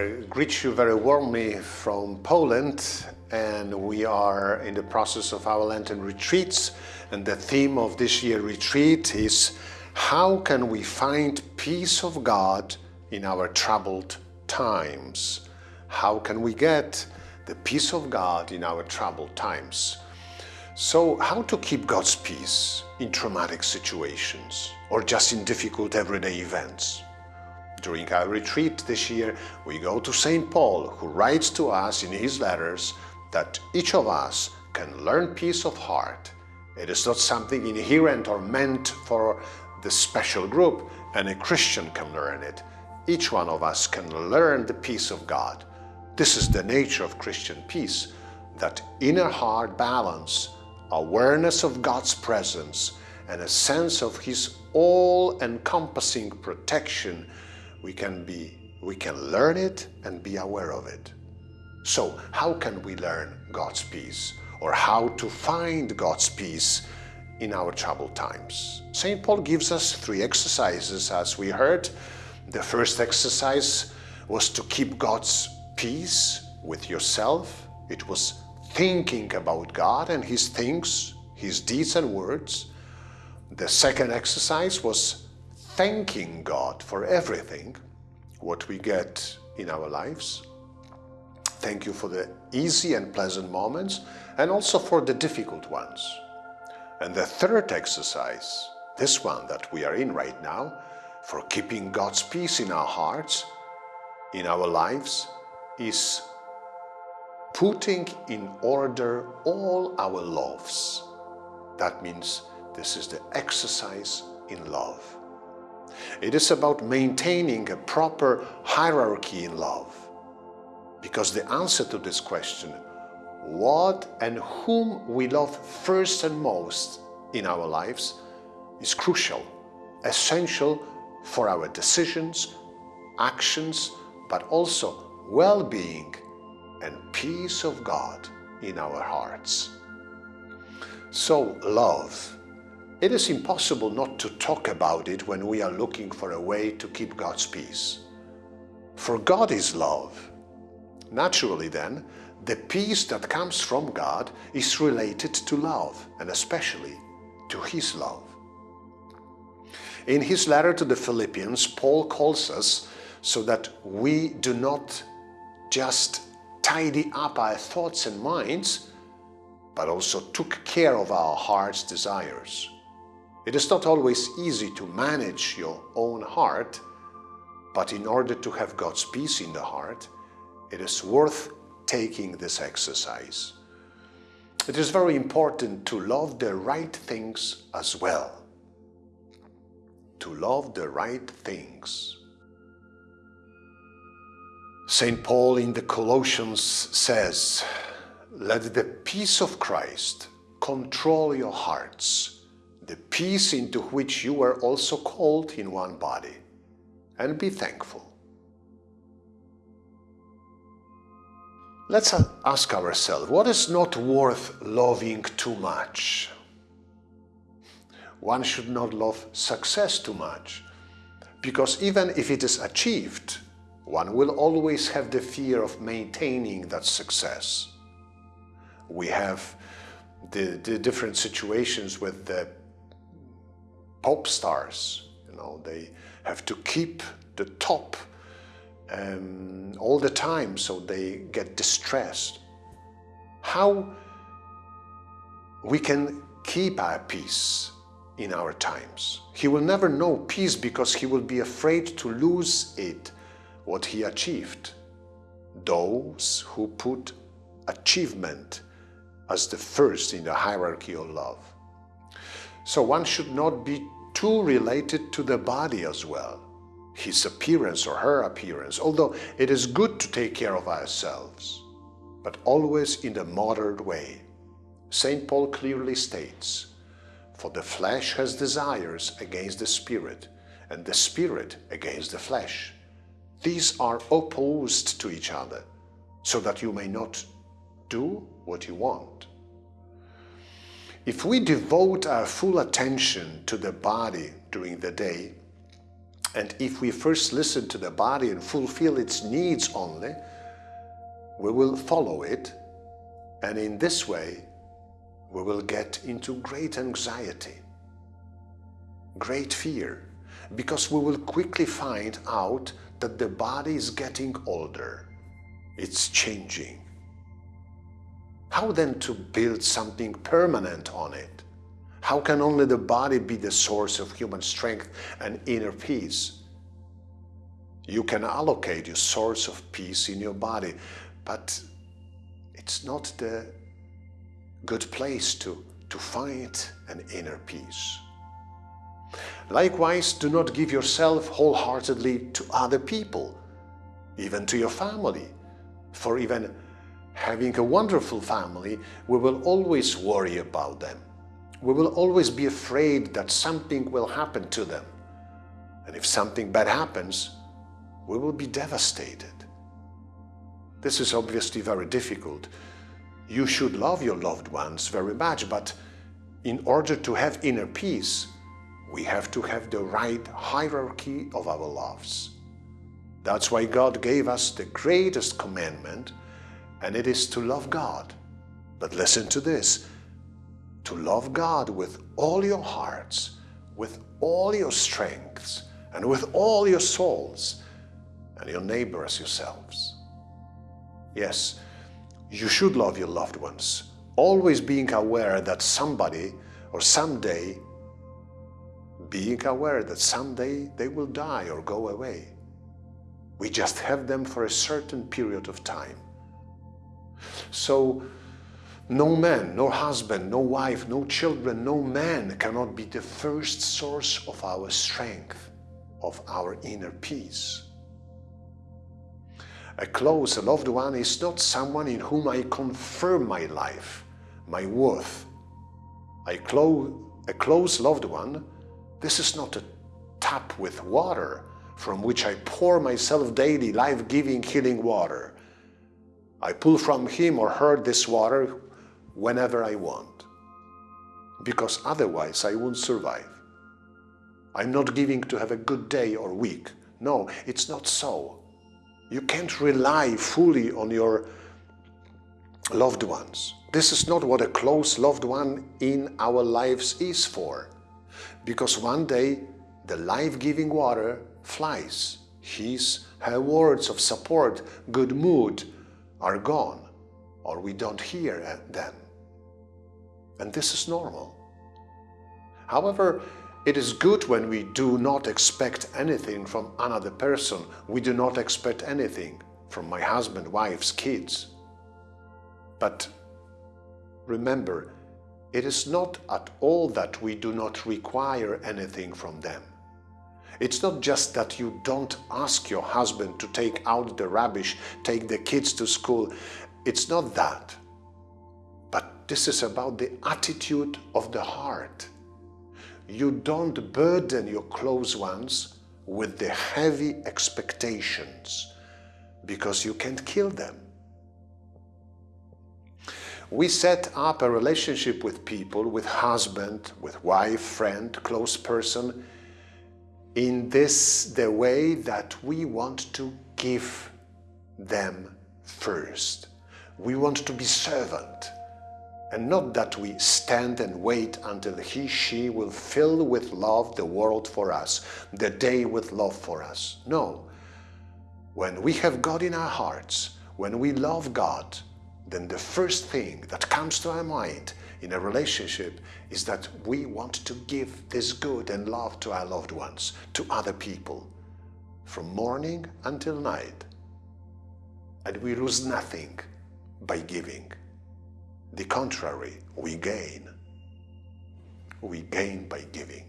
Greet you very warmly from Poland and we are in the process of our Lenten retreats and the theme of this year retreat is how can we find peace of God in our troubled times? How can we get the peace of God in our troubled times? So how to keep God's peace in traumatic situations or just in difficult everyday events? During our retreat this year, we go to St. Paul, who writes to us in his letters that each of us can learn peace of heart. It is not something inherent or meant for the special group, and a Christian can learn it. Each one of us can learn the peace of God. This is the nature of Christian peace, that inner heart balance, awareness of God's presence, and a sense of His all-encompassing protection we can be we can learn it and be aware of it. So how can we learn God's peace or how to find God's peace in our troubled times? St. Paul gives us three exercises as we heard. The first exercise was to keep God's peace with yourself. It was thinking about God and His things, His deeds and words. The second exercise was thanking God for everything, what we get in our lives. Thank you for the easy and pleasant moments and also for the difficult ones. And the third exercise, this one that we are in right now, for keeping God's peace in our hearts, in our lives, is putting in order all our loves. That means this is the exercise in love. It is about maintaining a proper hierarchy in love. Because the answer to this question, what and whom we love first and most in our lives, is crucial, essential for our decisions, actions, but also well-being and peace of God in our hearts. So love it is impossible not to talk about it when we are looking for a way to keep God's peace. For God is love. Naturally then, the peace that comes from God is related to love, and especially to His love. In his letter to the Philippians, Paul calls us so that we do not just tidy up our thoughts and minds, but also took care of our heart's desires. It is not always easy to manage your own heart, but in order to have God's peace in the heart, it is worth taking this exercise. It is very important to love the right things as well. To love the right things. St. Paul in the Colossians says, Let the peace of Christ control your hearts the peace into which you were also called in one body, and be thankful. Let's ask ourselves, what is not worth loving too much? One should not love success too much, because even if it is achieved, one will always have the fear of maintaining that success. We have the, the different situations with the pop stars. You know, they have to keep the top um, all the time, so they get distressed. How we can keep our peace in our times. He will never know peace because he will be afraid to lose it, what he achieved. Those who put achievement as the first in the hierarchy of love. So one should not be too related to the body as well, his appearance or her appearance, although it is good to take care of ourselves, but always in a moderate way. St. Paul clearly states, For the flesh has desires against the spirit, and the spirit against the flesh. These are opposed to each other, so that you may not do what you want. If we devote our full attention to the body during the day, And if we first listen to the body and fulfill its needs only, we will follow it and in this way we will get into great anxiety, great fear, because we will quickly find out that the body is getting older, it's changing. How then to build something permanent on it? How can only the body be the source of human strength and inner peace? You can allocate your source of peace in your body, but it's not the good place to, to find an inner peace. Likewise, do not give yourself wholeheartedly to other people, even to your family. For even having a wonderful family, we will always worry about them. We will always be afraid that something will happen to them. And if something bad happens, we will be devastated. This is obviously very difficult you should love your loved ones very much, but in order to have inner peace, we have to have the right hierarchy of our loves. That's why God gave us the greatest commandment, and it is to love God. But listen to this, to love God with all your hearts, with all your strengths, and with all your souls, and your neighbor as yourselves. Yes, you should love your loved ones, always being aware that somebody or someday, being aware that someday they will die or go away. We just have them for a certain period of time. So no man, no husband, no wife, no children, no man cannot be the first source of our strength, of our inner peace. A close, loved one is not someone in whom I confirm my life, my worth. I clo a close loved one, this is not a tap with water from which I pour myself daily life-giving, healing water. I pull from him or her this water whenever I want, because otherwise I won't survive. I'm not giving to have a good day or week. No, it's not so. You can't rely fully on your loved ones. This is not what a close loved one in our lives is for. Because one day the life-giving water flies. His, her words of support, good mood are gone, or we don't hear uh, them. And this is normal. However, it is good when we do not expect anything from another person. We do not expect anything from my husband, wives, kids. But remember, it is not at all that we do not require anything from them. It's not just that you don't ask your husband to take out the rubbish, take the kids to school. It's not that. But this is about the attitude of the heart you don't burden your close ones with the heavy expectations because you can't kill them. We set up a relationship with people, with husband, with wife, friend, close person, in this the way that we want to give them first. We want to be servant and not that we stand and wait until he, she will fill with love the world for us, the day with love for us. No. When we have God in our hearts, when we love God, then the first thing that comes to our mind in a relationship is that we want to give this good and love to our loved ones, to other people, from morning until night. And we lose nothing by giving. The contrary, we gain. We gain by giving.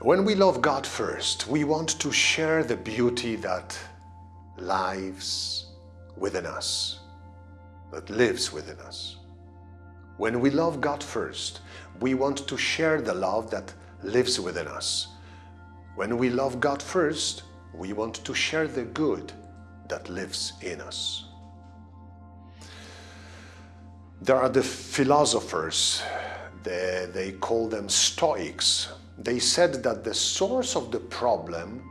When we love God first, we want to share the beauty that lives within us, that lives within us. When we love God first, we want to share the love that lives within us. When we love God first, we want to share the good that lives in us. There are the philosophers, they, they call them Stoics. they said that the source of the problem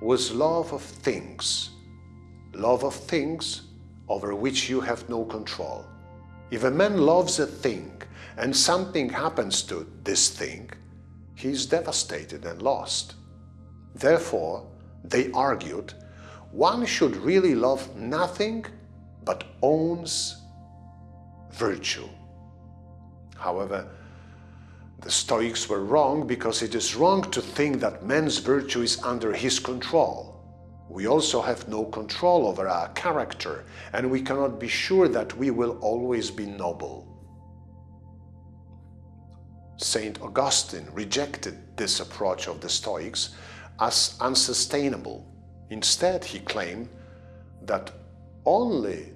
was love of things. Love of things over which you have no control. If a man loves a thing and something happens to this thing, he is devastated and lost. Therefore, they argued, one should really love nothing but owns virtue. However, the Stoics were wrong because it is wrong to think that man's virtue is under his control. We also have no control over our character and we cannot be sure that we will always be noble. Saint Augustine rejected this approach of the Stoics as unsustainable. Instead, he claimed that only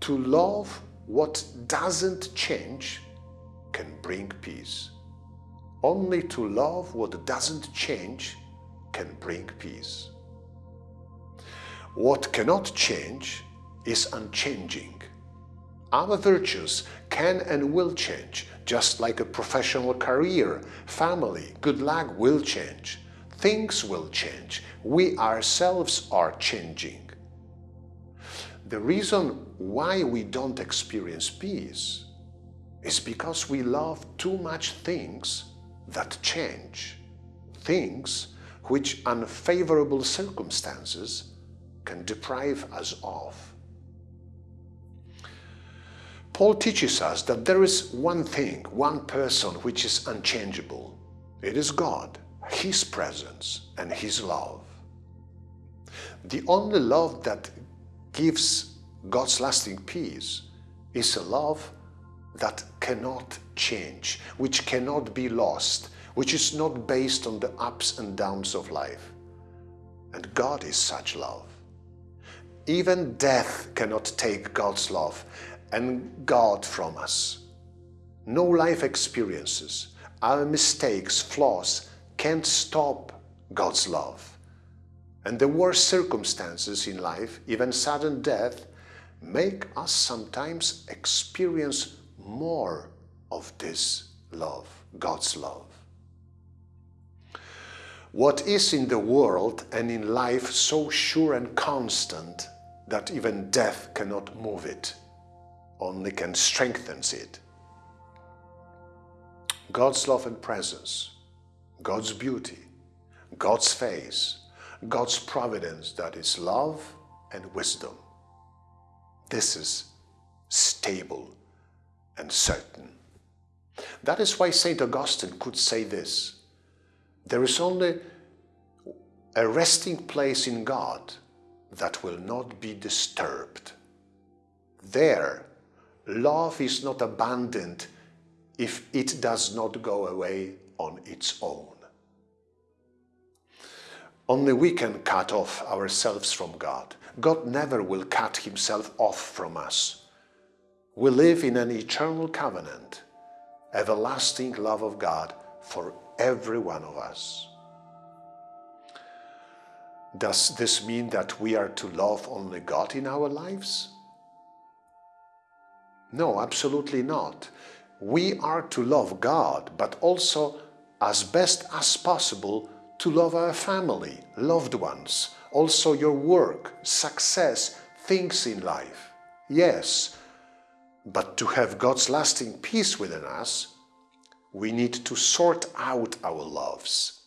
to love what doesn't change can bring peace. Only to love what doesn't change can bring peace. What cannot change is unchanging. Our virtues can and will change, just like a professional career, family, good luck will change. Things will change. We ourselves are changing. The reason why we don't experience peace is because we love too much things that change, things which unfavorable circumstances can deprive us of. Paul teaches us that there is one thing, one person which is unchangeable. It is God, His presence and His love. The only love that gives God's lasting peace is a love that cannot change, which cannot be lost, which is not based on the ups and downs of life. And God is such love. Even death cannot take God's love and God from us. No life experiences, our mistakes, flaws can't stop God's love. And the worst circumstances in life, even sudden death, make us sometimes experience more of this love, God's love. What is in the world and in life so sure and constant that even death cannot move it, only can strengthen it? God's love and presence, God's beauty, God's face, God's providence that is love and wisdom. This is stable and certain. That is why St. Augustine could say this, there is only a resting place in God that will not be disturbed. There, love is not abandoned if it does not go away on its own. Only we can cut off ourselves from God. God never will cut himself off from us. We live in an eternal covenant, everlasting love of God for every one of us. Does this mean that we are to love only God in our lives? No, absolutely not. We are to love God, but also, as best as possible, to love our family, loved ones, also your work, success, things in life. Yes, but to have God's lasting peace within us, we need to sort out our loves.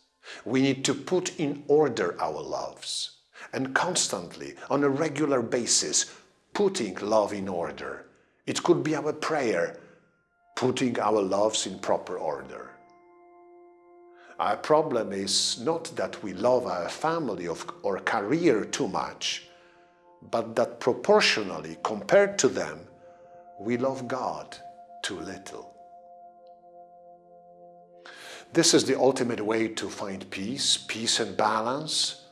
We need to put in order our loves and constantly, on a regular basis, putting love in order. It could be our prayer, putting our loves in proper order. Our problem is not that we love our family or career too much, but that proportionally, compared to them, we love God too little. This is the ultimate way to find peace, peace and balance.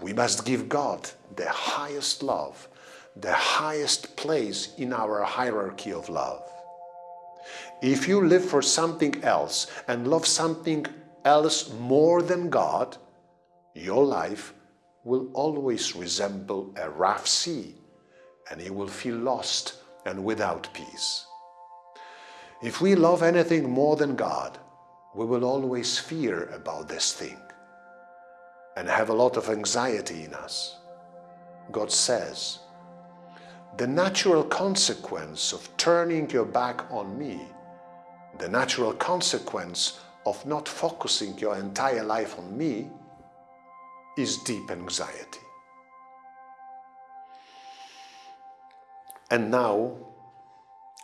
We must give God the highest love, the highest place in our hierarchy of love. If you live for something else and love something else more than God, your life will always resemble a rough sea and you will feel lost and without peace. If we love anything more than God, we will always fear about this thing and have a lot of anxiety in us. God says, the natural consequence of turning your back on me, the natural consequence of not focusing your entire life on me is deep anxiety. And now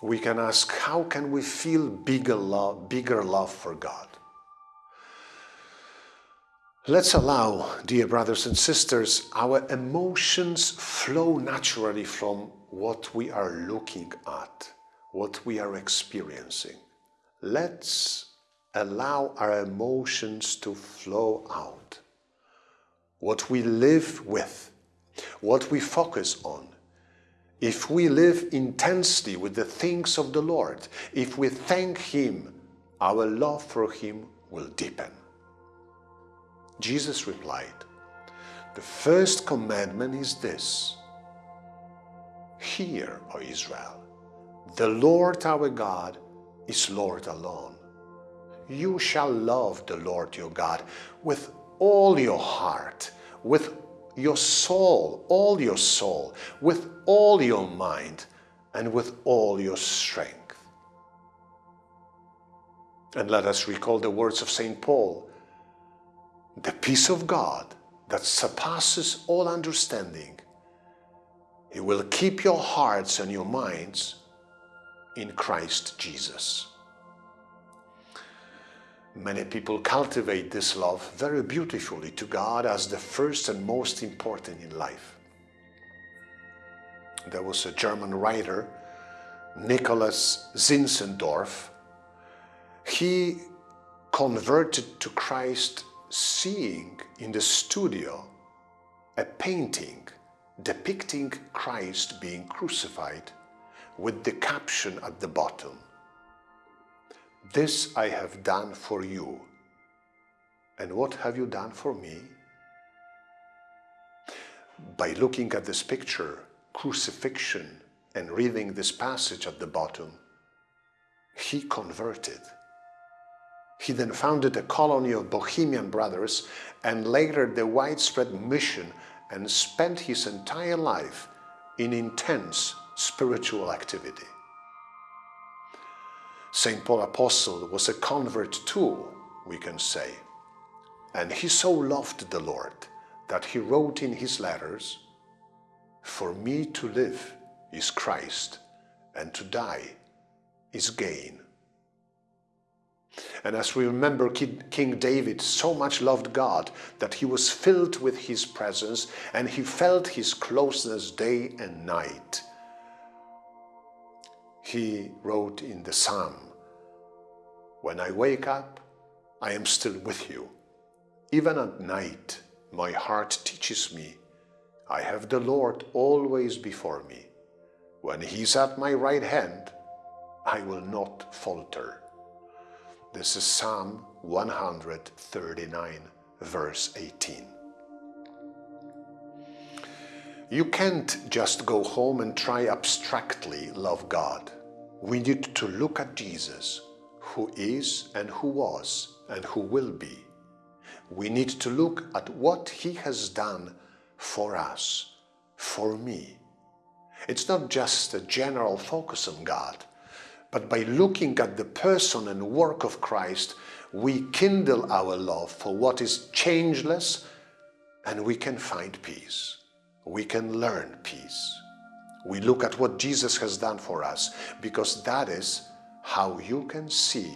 we can ask, how can we feel bigger love, bigger love for God? Let's allow, dear brothers and sisters, our emotions flow naturally from what we are looking at, what we are experiencing. Let's allow our emotions to flow out. What we live with, what we focus on, if we live intensely with the things of the Lord, if we thank Him, our love for Him will deepen. Jesus replied, The first commandment is this Hear, O Israel, the Lord our God is Lord alone. You shall love the Lord your God with all your heart, with your soul, all your soul, with all your mind, and with all your strength. And let us recall the words of St. Paul the peace of God that surpasses all understanding. It will keep your hearts and your minds in Christ Jesus. Many people cultivate this love very beautifully to God as the first and most important in life. There was a German writer, Nicholas Zinzendorf. He converted to Christ seeing in the studio a painting depicting Christ being crucified with the caption at the bottom, This I have done for you. And what have you done for me? By looking at this picture, crucifixion, and reading this passage at the bottom, he converted. He then founded a colony of Bohemian brothers and later the widespread mission and spent his entire life in intense spiritual activity. St. Paul Apostle was a convert too, we can say, and he so loved the Lord that he wrote in his letters, For me to live is Christ, and to die is gain. And as we remember, King David so much loved God that he was filled with his presence and he felt his closeness day and night. He wrote in the Psalm, When I wake up, I am still with you. Even at night, my heart teaches me, I have the Lord always before me. When he's at my right hand, I will not falter. This is Psalm 139, verse 18. You can't just go home and try abstractly love God. We need to look at Jesus, who is and who was and who will be. We need to look at what He has done for us, for me. It's not just a general focus on God, but by looking at the person and work of Christ, we kindle our love for what is changeless and we can find peace. We can learn peace. We look at what Jesus has done for us because that is how you can see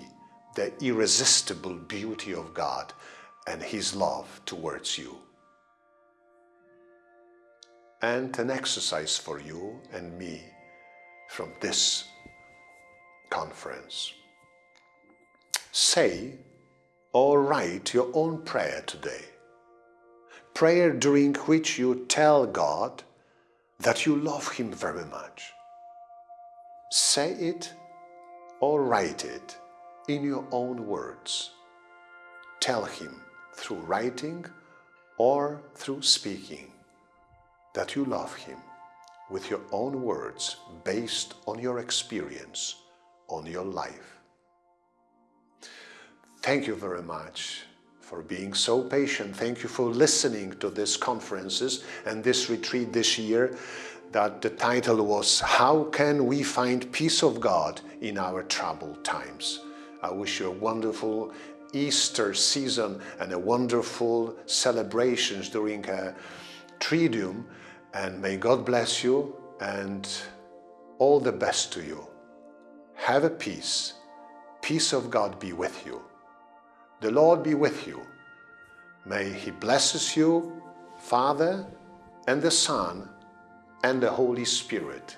the irresistible beauty of God and His love towards you. And an exercise for you and me from this conference. Say or write your own prayer today. Prayer during which you tell God that you love Him very much. Say it or write it in your own words. Tell Him through writing or through speaking that you love Him with your own words based on your experience on your life. Thank you very much for being so patient. Thank you for listening to these conferences and this retreat this year that the title was How Can We Find Peace of God in Our Troubled Times? I wish you a wonderful Easter season and a wonderful celebrations during a Triduum and may God bless you and all the best to you. Have a peace. Peace of God be with you. The Lord be with you. May He blesses you, Father and the Son and the Holy Spirit.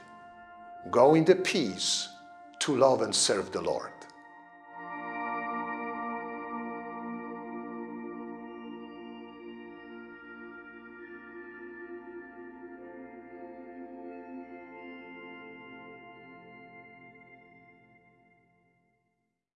Go in the peace to love and serve the Lord.